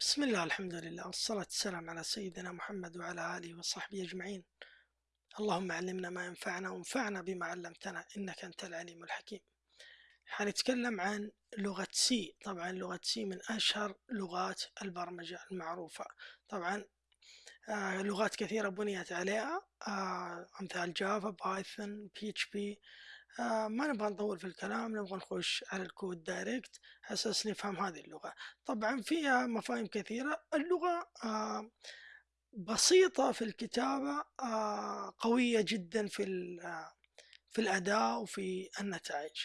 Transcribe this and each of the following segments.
بسم الله الحمد لله والصلاة والسلام على سيدنا محمد وعلى آله وصحبه أجمعين. اللهم علمنا ما ينفعنا وانفعنا بما علمتنا إنك أنت العليم الحكيم. حنتكلم عن لغة C طبعا لغة C من أشهر لغات البرمجة المعروفة. طبعا آه لغات كثيرة بنيت عليها آه أمثال Java Python PHP آه ما نبغى نطول في الكلام نبغى نخش على ال code direct أساس نفهم هذه اللغة. طبعا فيها مفاهيم كثيرة. اللغة آه بسيطة في الكتابة آه قوية جدا في في الأداء وفي النتائج.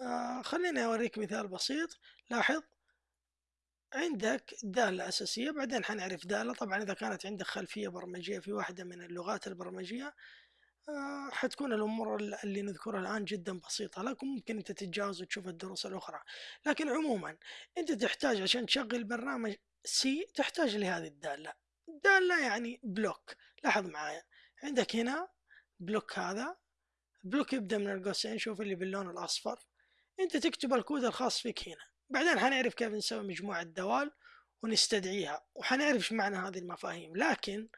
آه خليني أوريك مثال بسيط. لاحظ عندك دالة أساسية بعدين حنعرف دالة. طبعا إذا كانت عندك خلفية برمجية في واحدة من اللغات البرمجية آه، حتكون الأمور اللي نذكرها الآن جدا بسيطة لكن ممكن أنت تتجاوز وتشوف الدروس الأخرى. لكن عموما أنت تحتاج عشان تشغل برنامج C تحتاج لهذه الدالة. دالة يعني block لاحظ معايا. عندك هنا block هذا. block يبدأ من القوسين شوف اللي باللون الأصفر. أنت تكتب الكود الخاص فيك هنا. بعدين حنعرف كيف نسوي مجموعة دوال ونستدعيها وحنعرف إيش معنى هذه المفاهيم. لكن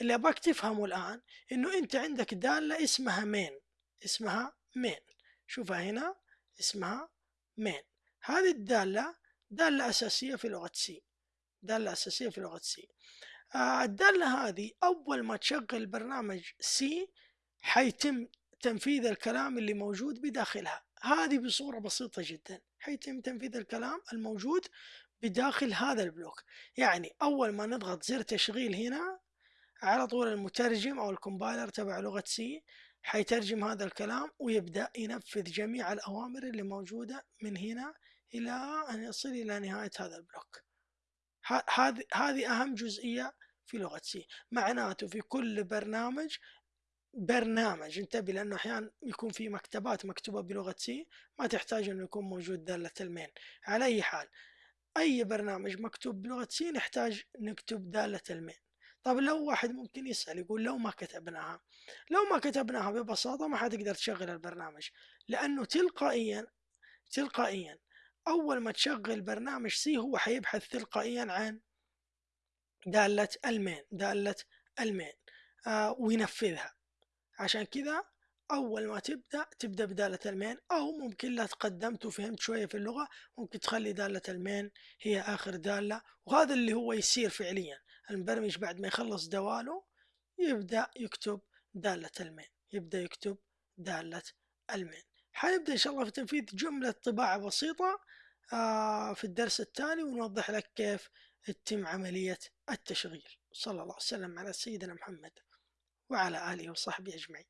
اللي ابغاك تفهمه الآن إنه أنت عندك دالة اسمها main اسمها main شوفها هنا اسمها main هذه الدالة دالة أساسية في لغة سي دالة أساسية في لغة سي آه الدالة هذه أول ما تشغل برنامج C حيتم تنفيذ الكلام اللي موجود بداخلها. هذه بصورة بسيطة جدا. حيتم تنفيذ الكلام الموجود بداخل هذا ال block. يعني أول ما نضغط زر تشغيل هنا على طول المترجم أو ال compiler تبع لغة C حيترجم هذا الكلام ويبدأ ينفذ جميع الأوامر اللي موجودة من هنا إلى أن يصل إلى نهاية هذا ال block. هذه هذه أهم جزئية في لغة C. معناته في كل برنامج برنامج انتبه لأنه أحيانا يكون في مكتبات مكتوبة بلغة C ما تحتاج أنه يكون موجود دالة ال main. على أي حال أي برنامج مكتوب بلغة C نحتاج نكتب دالة ال main. طب لو واحد ممكن يسأل يقول لو ما كتبناها لو ما كتبناها ببساطة ما حتقدر تشغل البرنامج لأنه تلقائيا تلقائيا أول ما تشغل برنامج C هو حيبحث تلقائيا عن دالة ال main دالة ال main آه وينفذها. عشان كذا أول ما تبدأ تبدأ بدالة ال main أو ممكن لا تقدمت وفهمت شوية في اللغة ممكن تخلي دالة المين هي آخر دالة وهذا اللي هو يصير فعليا. المبرمج بعد ما يخلص دواله يبدأ يكتب دالة المين يبدأ يكتب دالة المين. حنبدأ إن شاء الله في تنفيذ جملة طباعة بسيطة آه، في الدرس التالي ونوضح لك كيف تتم عملية التشغيل. صلى الله وسلم على سيدنا محمد وعلى آله وصحبه أجمعين.